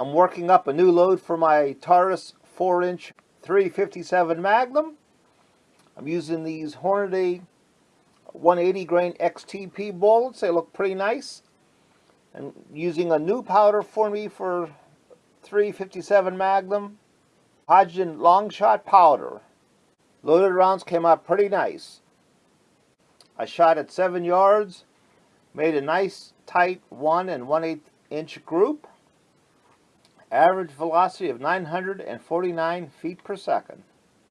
I'm working up a new load for my Taurus 4-inch 357 Magnum. I'm using these Hornady 180 grain XTP bullets. They look pretty nice. And using a new powder for me for 357 Magnum. Hodgdon Longshot powder. Loaded rounds came out pretty nice. I shot at 7 yards. Made a nice tight 1 and 1 8 inch group. Average velocity of 949 feet per second.